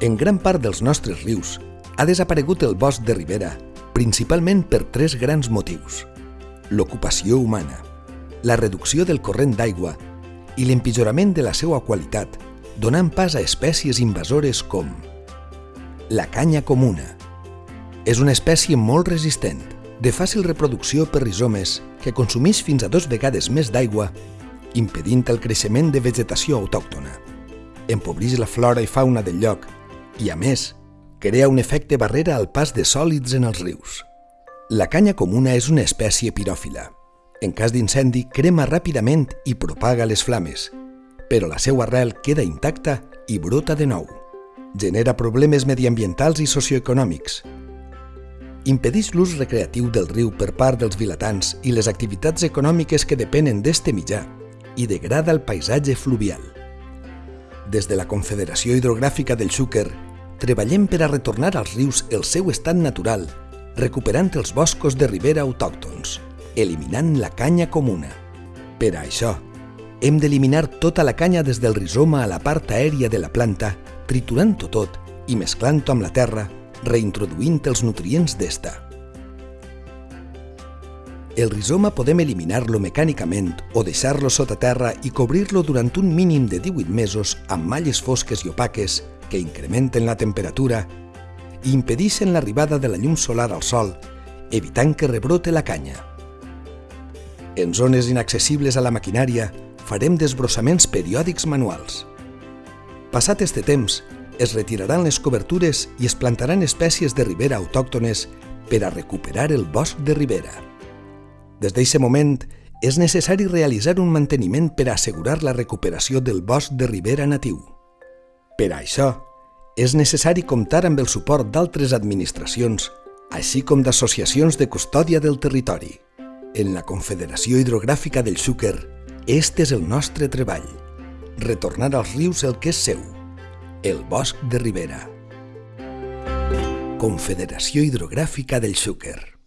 En gran part dels nostres rius ha desaparegut el bosc de ribera, principalment per tres grans motius. L'ocupació humana, la reducció del corrent d'aigua i l'empitjorament de la seva qualitat, donant pas a espècies invasores com la canya comuna. És una espècie molt resistent, de fàcil reproducció per rizomes que consumeix fins a dos vegades més d'aigua, impedint el creixement de vegetació autòctona. Empobreix la flora i fauna del lloc i, a més, crea un efecte barrera al pas de sòlids en els rius. La canya comuna és una espècie piròfila. En cas d'incendi, crema ràpidament i propaga les flames, però la seva arrel queda intacta i brota de nou. Genera problemes mediambientals i socioeconòmics. Impedeix l'ús recreatiu del riu per part dels vilatans i les activitats econòmiques que depenen d'este mitjà i degrada el paisatge fluvial. Des de la Confederació Hidrogràfica del Xúquer treballem per a retornar als rius el seu estat natural, recuperant els boscos de ribera autòctons, eliminant la canya comuna. Per a això, hem d'eliminar tota la canya des del rizoma a la part aèria de la planta, triturant-ho tot i mesclant-ho amb la terra, reintroduint els nutrients d'esta. El rizoma podem eliminar-lo mecànicament o deixar-lo sota terra i cobrir-lo durant un mínim de 18 mesos amb malles fosques i opaques que incrementen la temperatura i impedeixen l'arribada de la llum solar al sol, evitant que rebrote la canya. En zones inaccessibles a la maquinària, farem desbrossaments periòdics manuals. Passat este temps, es retiraran les cobertures i es plantaran espècies de ribera autòctones per a recuperar el bosc de ribera. Des d'aquest moment, és necessari realitzar un manteniment per a assegurar la recuperació del bosc de ribera natiu. Per això, és necessari comptar amb el suport d'altres administracions, així com d'associacions de custòdia del territori. En la Confederació Hidrogràfica del Xúquer, este és el nostre treball, retornar als rius el que és seu, el bosc de ribera. Confederació Hidrogràfica del Xúquer.